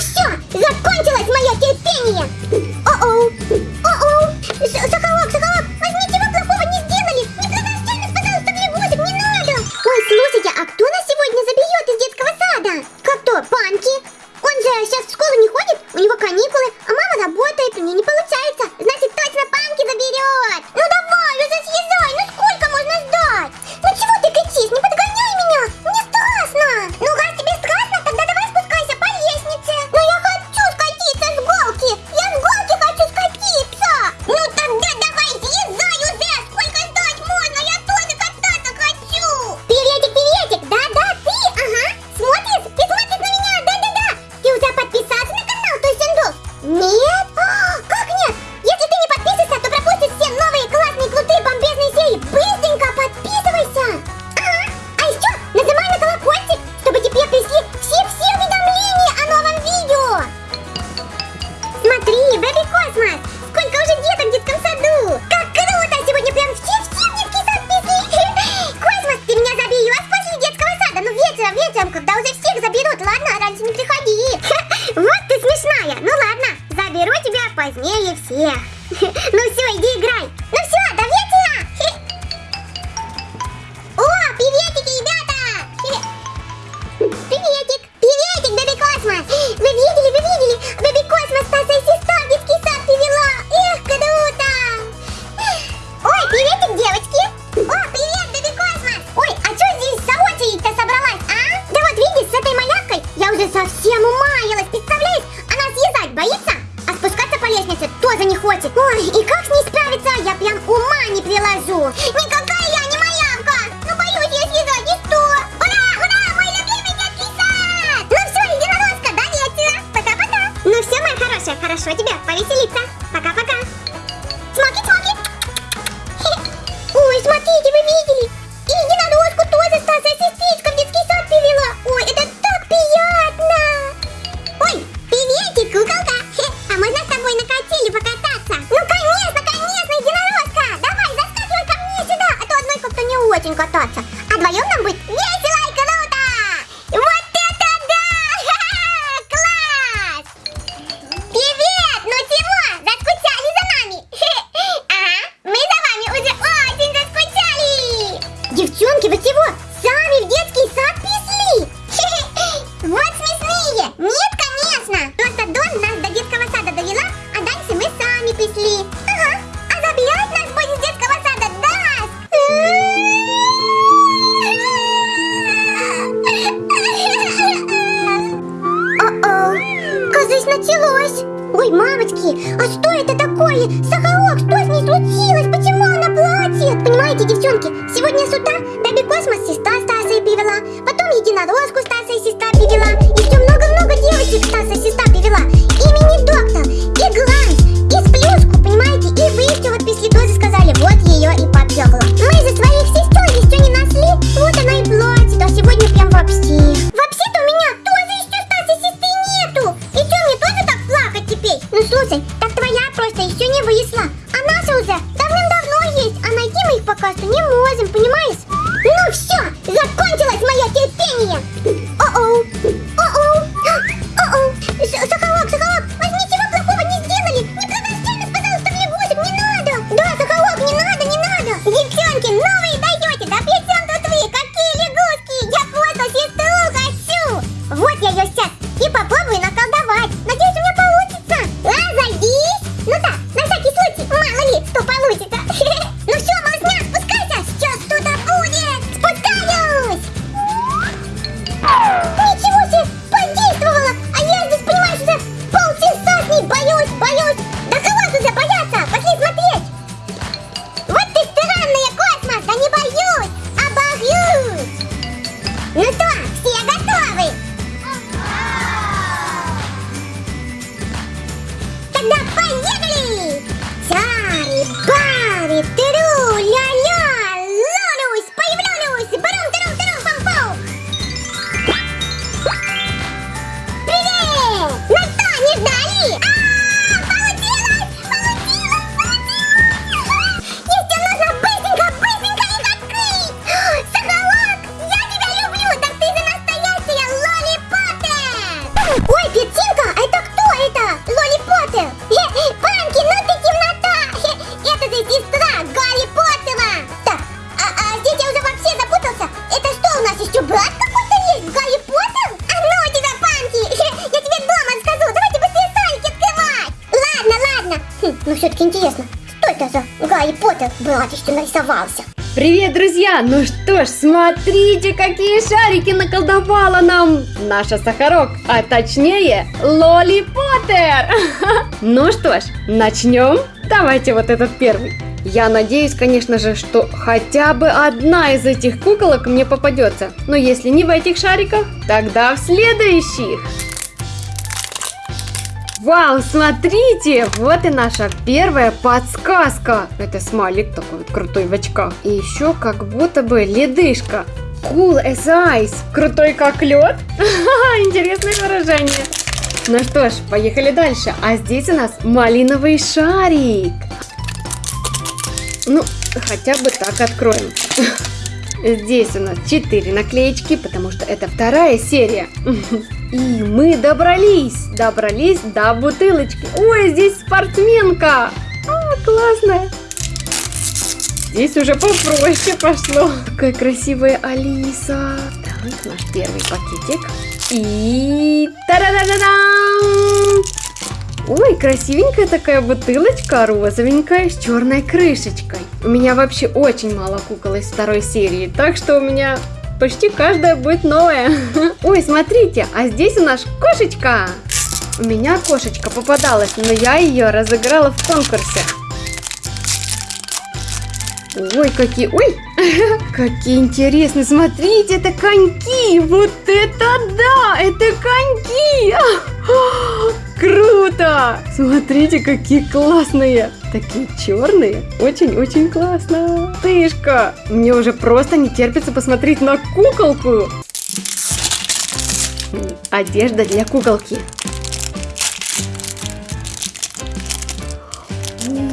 все! Закончилось мое терпение! О-оу! We началось? Ой, мамочки, а что это такое? Сахалок, что с ней случилось? Почему она плачет? Понимаете, девчонки, сегодня с утра Даби Космос сестра Стаса и привела, потом единорожку Стаса и сестра привела, Italia. Интересно, что это за Гарри Поттер братище нарисовался? Привет, друзья! Ну что ж, смотрите, какие шарики наколдовала нам наша Сахарок, а точнее Лоли Поттер! Ну что ж, начнем? Давайте вот этот первый. Я надеюсь, конечно же, что хотя бы одна из этих куколок мне попадется. Но если не в этих шариках, тогда в следующих. Вау, смотрите, вот и наша первая подсказка. Это смайлик такой вот крутой в очках. И еще как будто бы ледышка. Cool as ice. Крутой как лед. Интересное выражение. Ну что ж, поехали дальше. А здесь у нас малиновый шарик. Ну, хотя бы так откроем. Здесь у нас 4 наклеечки, потому что это вторая серия. И мы добрались, добрались до бутылочки. Ой, здесь спортсменка. А, классная. Здесь уже попроще пошло. Какая красивая Алиса. Так, наш первый пакетик. И... Та-да-да-да-дам! Ой, красивенькая такая бутылочка розовенькая с черной крышечкой. У меня вообще очень мало кукол из второй серии, так что у меня почти каждая будет новая. Ой, смотрите, а здесь у нас кошечка. У меня кошечка попадалась, но я ее разыграла в конкурсе. Ой, какие, ой, какие интересные, смотрите, это коньки, вот это да, это коньки, круто, смотрите, какие классные, такие черные, очень-очень классно, тышка, мне уже просто не терпится посмотреть на куколку, одежда для куколки.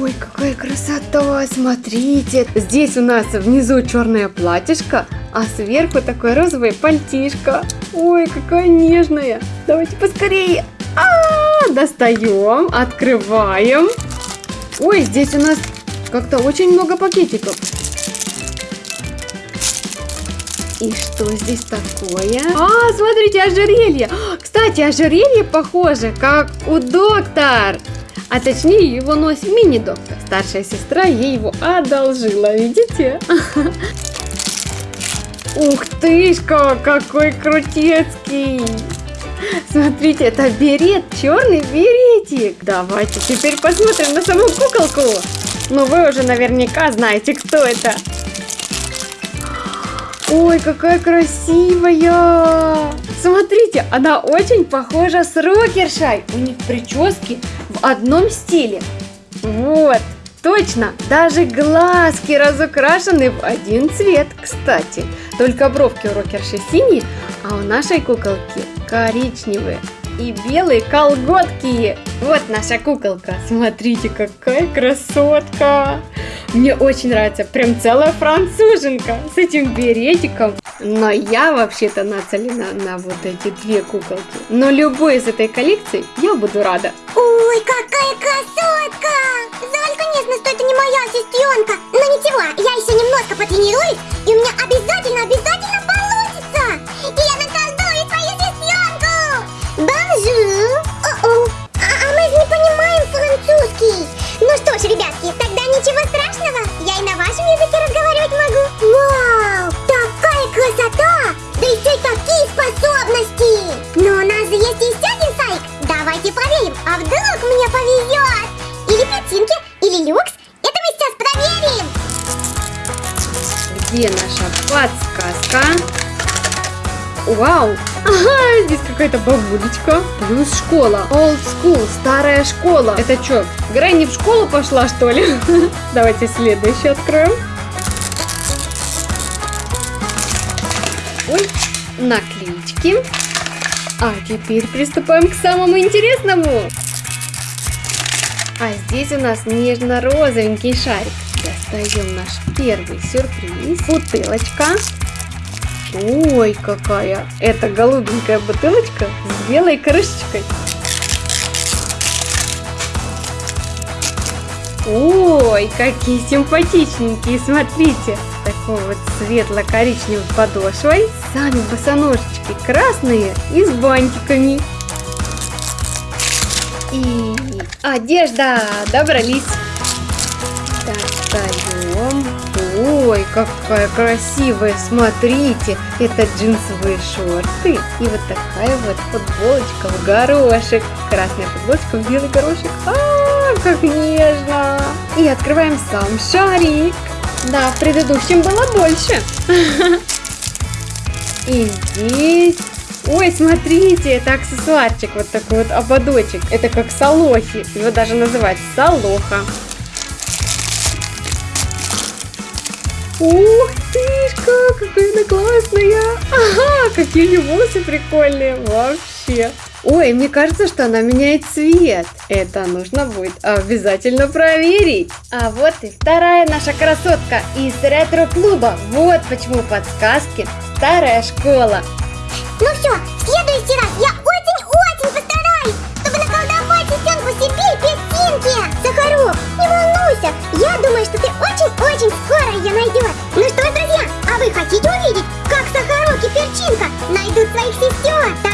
Ой, какая красота! Смотрите, здесь у нас внизу черное платьишко, а сверху такое розовое пальтишко. Ой, какая нежная! Давайте поскорее! А, -а, -а достаем, открываем. Ой, здесь у нас как-то очень много пакетиков. И что здесь такое? А, смотрите, ожерелье. Кстати, ожерелье похоже, как у доктора. А точнее его носит мини-доктор. Старшая сестра ей его одолжила, видите? Ух тышка, какой крутецкий! Смотрите, это берет, черный беретик. Давайте теперь посмотрим на саму куколку. Ну вы уже наверняка знаете, кто это. Ой, какая красивая! Смотрите, она очень похожа с рокершай. У них прически в одном стиле. Вот, точно, даже глазки разукрашены в один цвет, кстати. Только бровки у рокерши синие, а у нашей куколки коричневые и белые колготки. Вот наша куколка. Смотрите, какая красотка. Мне очень нравится, прям целая француженка с этим беретиком. Но я вообще-то нацелена на вот эти две куколки. Но любой из этой коллекции я буду рада. Ой, какая красотка! Жаль, конечно, что это не моя сестренка. Но ничего, я еще немножко потренируюсь, и у меня обязательно, обязательно Вау! Ага, здесь какая-то бабулечка. Плюс школа. Old school, старая школа. Это что, Грэнни в школу пошла, что ли? Давайте следующий откроем. Ой, наклеечки. А теперь приступаем к самому интересному. А здесь у нас нежно-розовенький шарик. Достаем наш первый сюрприз. Бутылочка. Ой, какая! Это голубенькая бутылочка с белой крышечкой. Ой, какие симпатичненькие, смотрите. Такой вот светло-коричневой подошвой. Сами босоножечки красные и с бантиками. И Одежда, добрались. Так, встаем. Ой, какая красивая, смотрите. Это джинсовые шорты. И вот такая вот футболочка в горошек. Красная футболочка в белый горошек. А, как нежно. И открываем сам шарик. Да, в предыдущем было больше. И здесь... Ой, смотрите, это аксессуарчик, вот такой вот ободочек. Это как салохи. Его даже называют салоха. Ух тышка, какая она классная! Ага, какие у волосы прикольные, вообще! Ой, мне кажется, что она меняет цвет. Это нужно будет обязательно проверить. А вот и вторая наша красотка из ретро-клуба. Вот почему подсказки «Старая школа». Ну все, в следующий раз я очень-очень постараюсь, чтобы наколдовать сестренку себе и песчинки. Сахарок, не волнуйся, я думаю, что ты очень-очень скоро ее найдешь. Ну что друзья, а вы хотите увидеть, как Сахарок и Перчинка найдут своих сестер?